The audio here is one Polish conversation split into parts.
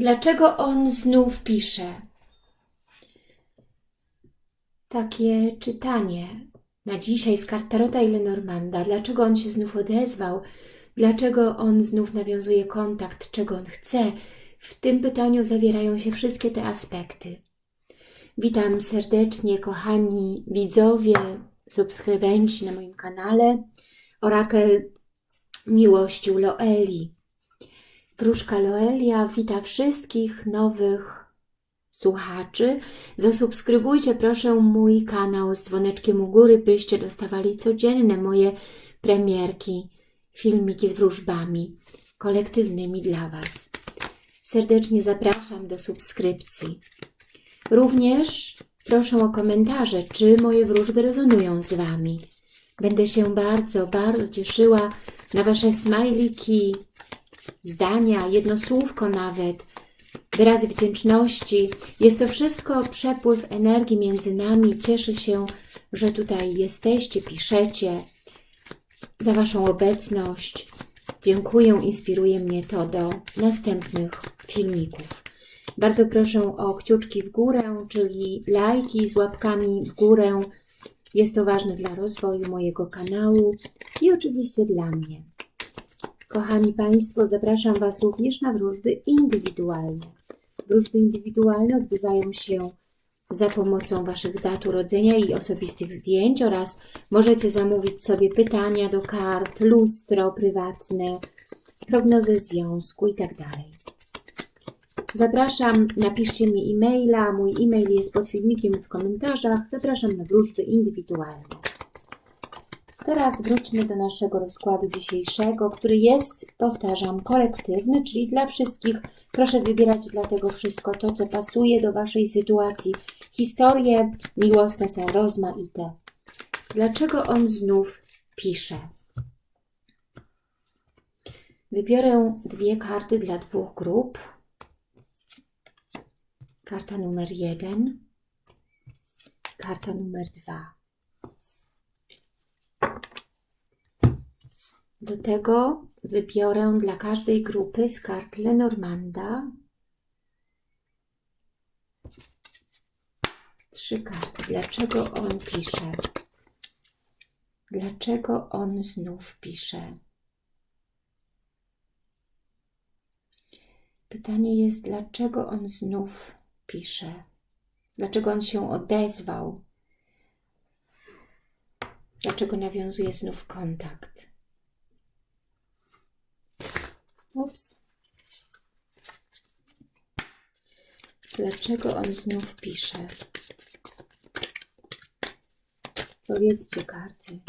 Dlaczego on znów pisze? Takie czytanie na dzisiaj z kart Tarota i Lenormanda. Dlaczego on się znów odezwał? Dlaczego on znów nawiązuje kontakt? Czego on chce? W tym pytaniu zawierają się wszystkie te aspekty. Witam serdecznie, kochani widzowie, subskrybenci na moim kanale. Orakel Miłościu Loeli. Wróżka Loelia wita wszystkich nowych słuchaczy. Zasubskrybujcie proszę mój kanał z dzwoneczkiem u góry, byście dostawali codzienne moje premierki, filmiki z wróżbami kolektywnymi dla Was. Serdecznie zapraszam do subskrypcji. Również proszę o komentarze, czy moje wróżby rezonują z Wami. Będę się bardzo, bardzo cieszyła na Wasze smajliki, zdania, jedno słówko nawet, wyrazy wdzięczności. Jest to wszystko przepływ energii między nami. Cieszę się, że tutaj jesteście, piszecie, za Waszą obecność. Dziękuję, inspiruje mnie to do następnych filmików. Bardzo proszę o kciuczki w górę, czyli lajki z łapkami w górę. Jest to ważne dla rozwoju mojego kanału i oczywiście dla mnie. Kochani Państwo, zapraszam Was również na wróżby indywidualne. Wróżby indywidualne odbywają się za pomocą Waszych dat urodzenia i osobistych zdjęć oraz możecie zamówić sobie pytania do kart, lustro prywatne, prognozę związku itd. Zapraszam, napiszcie mi e-maila, mój e-mail jest pod filmikiem w komentarzach. Zapraszam na wróżby indywidualne. Teraz wróćmy do naszego rozkładu dzisiejszego, który jest, powtarzam, kolektywny, czyli dla wszystkich. Proszę wybierać dlatego wszystko to, co pasuje do Waszej sytuacji. Historie miłosne są rozmaite. Dlaczego on znów pisze? Wybiorę dwie karty dla dwóch grup. Karta numer jeden, karta numer dwa. Do tego wybiorę dla każdej grupy z kart Lenormanda trzy karty. Dlaczego on pisze? Dlaczego on znów pisze? Pytanie jest, dlaczego on znów pisze? Dlaczego on się odezwał? Dlaczego nawiązuje znów kontakt? Ups. Dlaczego on znów pisze? Powiedzcie karty.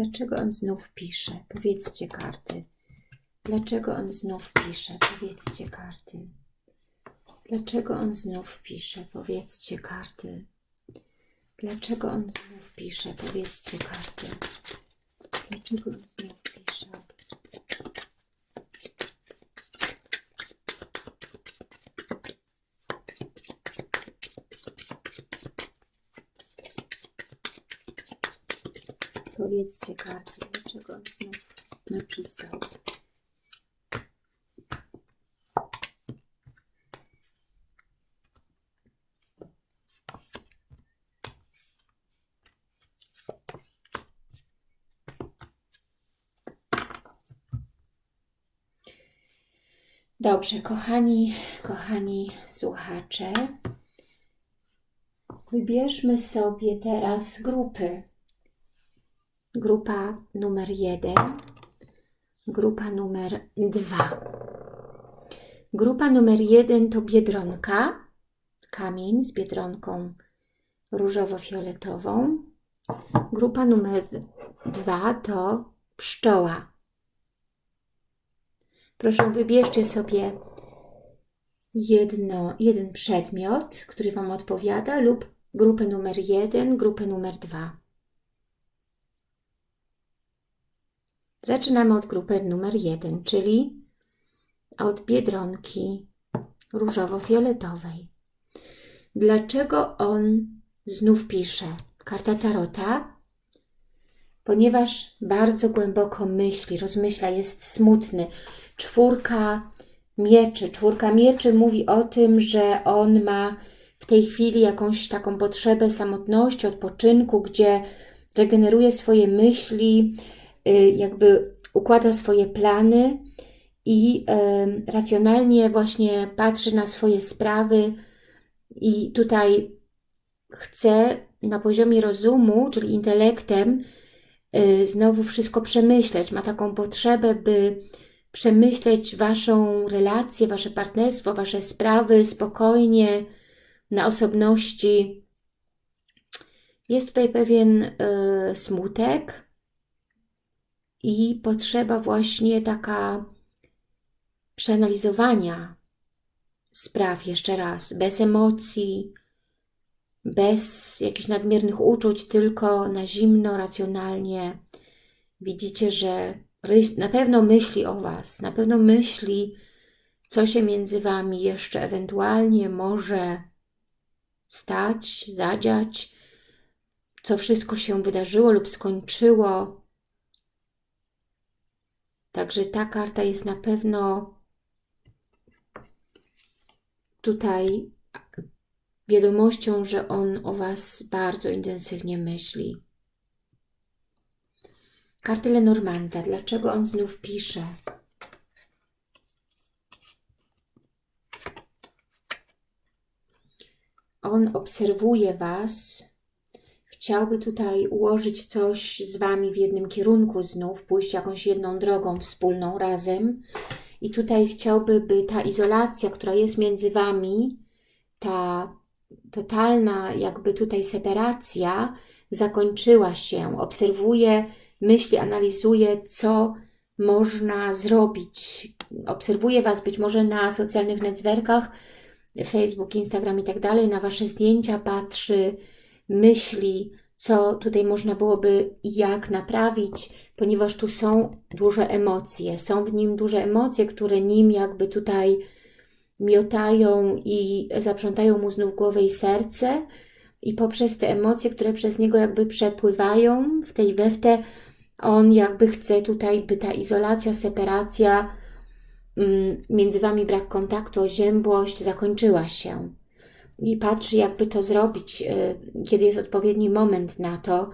Dlaczego on znów pisze? Powiedzcie karty. Dlaczego on znów pisze? Powiedzcie karty. Dlaczego on znów pisze? Powiedzcie karty. Dlaczego on znów pisze? Powiedzcie karty. Dlaczego on znów pisze? Powiedzcie karty, dlaczego on znów napisał. Dobrze, kochani, kochani słuchacze, wybierzmy sobie teraz grupy. Grupa numer jeden, grupa numer dwa. Grupa numer jeden to biedronka, kamień z biedronką różowo-fioletową. Grupa numer dwa to pszczoła. Proszę, wybierzcie sobie jedno, jeden przedmiot, który Wam odpowiada lub grupę numer jeden, grupę numer dwa. Zaczynamy od grupy numer jeden, czyli od Biedronki różowo-fioletowej. Dlaczego on znów pisze? Karta Tarota, ponieważ bardzo głęboko myśli, rozmyśla, jest smutny. Czwórka mieczy. Czwórka mieczy mówi o tym, że on ma w tej chwili jakąś taką potrzebę samotności, odpoczynku, gdzie regeneruje swoje myśli, jakby układa swoje plany i racjonalnie właśnie patrzy na swoje sprawy i tutaj chce na poziomie rozumu, czyli intelektem, y, znowu wszystko przemyśleć. Ma taką potrzebę, by przemyśleć Waszą relację, Wasze partnerstwo, Wasze sprawy spokojnie, na osobności. Jest tutaj pewien y, smutek i potrzeba właśnie taka przeanalizowania spraw jeszcze raz, bez emocji, bez jakichś nadmiernych uczuć, tylko na zimno, racjonalnie. Widzicie, że na pewno myśli o Was, na pewno myśli, co się między Wami jeszcze ewentualnie może stać, zadziać, co wszystko się wydarzyło lub skończyło. Także ta karta jest na pewno tutaj wiadomością, że on o Was bardzo intensywnie myśli. Karty Lenormanda. Dlaczego on znów pisze? On obserwuje Was, chciałby tutaj ułożyć coś z Wami w jednym kierunku znów, pójść jakąś jedną drogą wspólną razem. I tutaj chciałby, by ta izolacja, która jest między Wami, ta totalna jakby tutaj separacja zakończyła się. Obserwuje, myśli, analizuje, co można zrobić. Obserwuje Was być może na socjalnych networkach, Facebook, Instagram i tak dalej, na Wasze zdjęcia patrzy, myśli, co tutaj można byłoby jak naprawić, ponieważ tu są duże emocje. Są w nim duże emocje, które nim jakby tutaj miotają i zaprzątają mu znów głowę i serce i poprzez te emocje, które przez niego jakby przepływają w tej weftę, on jakby chce tutaj, by ta izolacja, separacja, mm, między Wami brak kontaktu, oziębłość zakończyła się. I patrzy, jakby to zrobić, y, kiedy jest odpowiedni moment na to,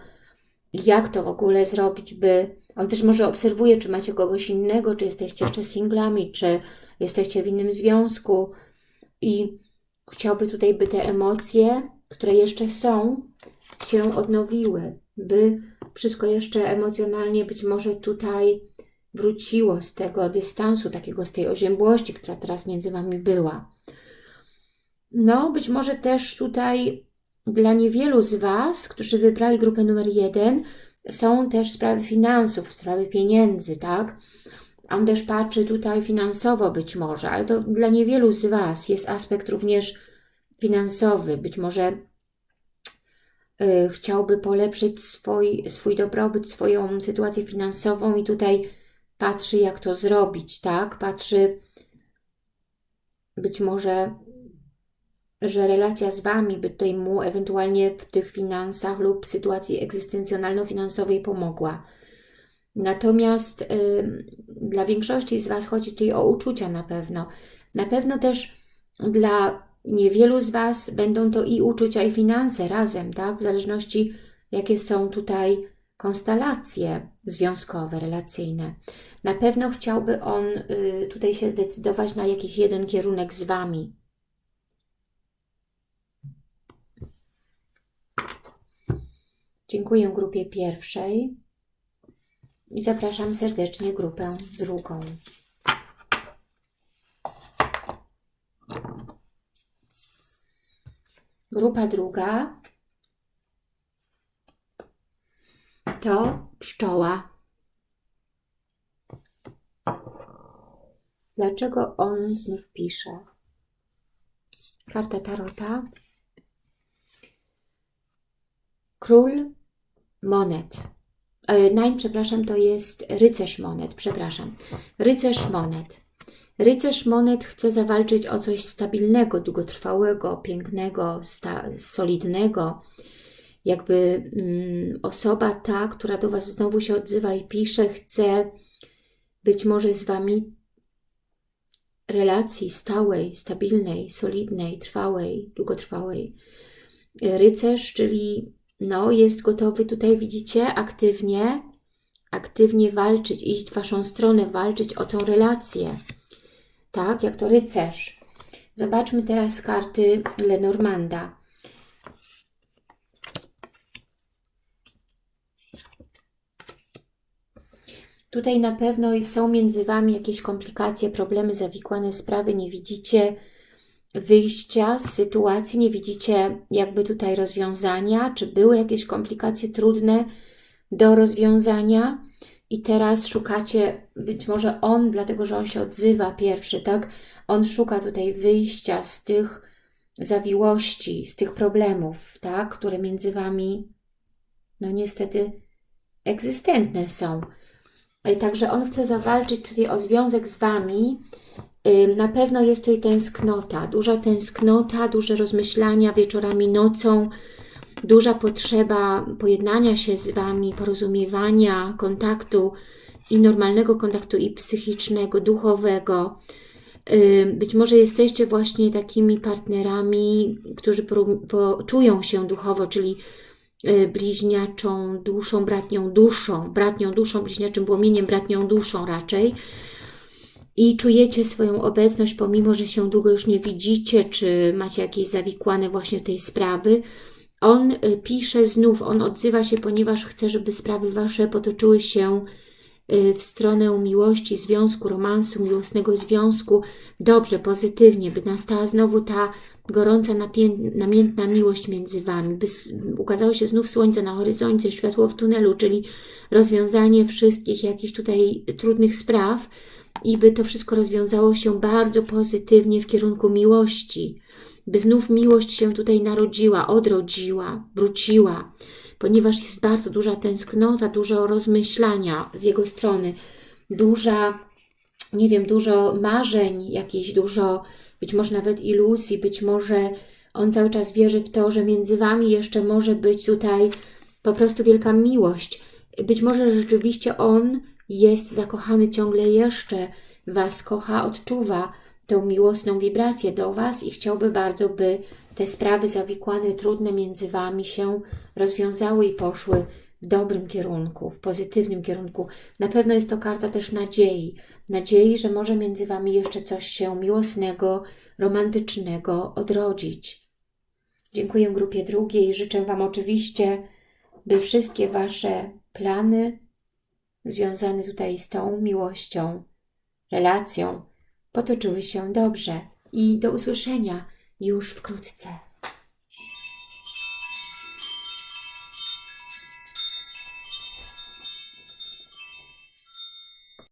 jak to w ogóle zrobić, by... On też może obserwuje, czy macie kogoś innego, czy jesteście jeszcze singlami, czy jesteście w innym związku i chciałby tutaj, by te emocje, które jeszcze są, się odnowiły, by wszystko jeszcze emocjonalnie być może tutaj wróciło z tego dystansu, takiego z tej oziębłości, która teraz między Wami była. No, być może też tutaj dla niewielu z Was, którzy wybrali grupę numer jeden, są też sprawy finansów, sprawy pieniędzy, tak? On też patrzy tutaj finansowo być może, ale to dla niewielu z Was jest aspekt również finansowy. Być może y, chciałby polepszyć swój, swój dobrobyt, swoją sytuację finansową i tutaj patrzy, jak to zrobić, tak? Patrzy być może, że relacja z Wami by tutaj mu ewentualnie w tych finansach lub sytuacji egzystencjonalno-finansowej pomogła. Natomiast y, dla większości z Was chodzi tutaj o uczucia na pewno. Na pewno też dla niewielu z Was będą to i uczucia, i finanse razem, tak? W zależności jakie są tutaj konstelacje związkowe, relacyjne. Na pewno chciałby on y, tutaj się zdecydować na jakiś jeden kierunek z Wami. Dziękuję grupie pierwszej i zapraszam serdecznie grupę drugą. Grupa druga to pszczoła. Dlaczego on znów pisze? Karta Tarota. Król monet E, przepraszam, to jest rycerz monet, przepraszam. Rycerz monet. Rycerz monet chce zawalczyć o coś stabilnego, długotrwałego, pięknego, solidnego. Jakby mm, osoba ta, która do Was znowu się odzywa i pisze, chce być może z Wami relacji stałej, stabilnej, solidnej, trwałej, długotrwałej. Rycerz, czyli no, jest gotowy tutaj, widzicie, aktywnie, aktywnie walczyć, iść w Waszą stronę, walczyć o tą relację. Tak, jak to rycerz. Zobaczmy teraz karty Lenormanda. Tutaj na pewno są między Wami jakieś komplikacje, problemy, zawikłane sprawy, nie widzicie wyjścia z sytuacji, nie widzicie jakby tutaj rozwiązania, czy były jakieś komplikacje trudne do rozwiązania i teraz szukacie, być może on, dlatego że on się odzywa pierwszy, tak? On szuka tutaj wyjścia z tych zawiłości, z tych problemów, tak? Które między Wami, no niestety, egzystentne są. Także on chce zawalczyć tutaj o związek z Wami. Na pewno jest tutaj tęsknota, duża tęsknota, duże rozmyślania wieczorami, nocą, duża potrzeba pojednania się z Wami, porozumiewania, kontaktu i normalnego kontaktu i psychicznego, duchowego. Być może jesteście właśnie takimi partnerami, którzy czują się duchowo, czyli Y, bliźniaczą duszą, bratnią duszą, bratnią duszą, bliźniaczym płomieniem, bratnią duszą raczej i czujecie swoją obecność, pomimo, że się długo już nie widzicie, czy macie jakieś zawikłane właśnie tej sprawy, on y, pisze znów, on odzywa się, ponieważ chce, żeby sprawy Wasze potoczyły się y, w stronę miłości, związku, romansu, miłosnego związku, dobrze, pozytywnie, by nastała znowu ta gorąca, namiętna miłość między Wami, by ukazało się znów słońce na horyzoncie, światło w tunelu, czyli rozwiązanie wszystkich jakichś tutaj trudnych spraw i by to wszystko rozwiązało się bardzo pozytywnie w kierunku miłości, by znów miłość się tutaj narodziła, odrodziła, wróciła, ponieważ jest bardzo duża tęsknota, dużo rozmyślania z jego strony, duża, nie wiem, dużo marzeń, jakieś dużo być może nawet iluzji, być może on cały czas wierzy w to, że między Wami jeszcze może być tutaj po prostu wielka miłość. Być może rzeczywiście on jest zakochany ciągle jeszcze, Was kocha, odczuwa tą miłosną wibrację do Was i chciałby bardzo, by te sprawy zawikłane, trudne między Wami się rozwiązały i poszły w dobrym kierunku, w pozytywnym kierunku. Na pewno jest to karta też nadziei. Nadziei, że może między Wami jeszcze coś się miłosnego, romantycznego odrodzić. Dziękuję grupie drugiej. Życzę Wam oczywiście, by wszystkie Wasze plany związane tutaj z tą miłością, relacją potoczyły się dobrze. I do usłyszenia już wkrótce.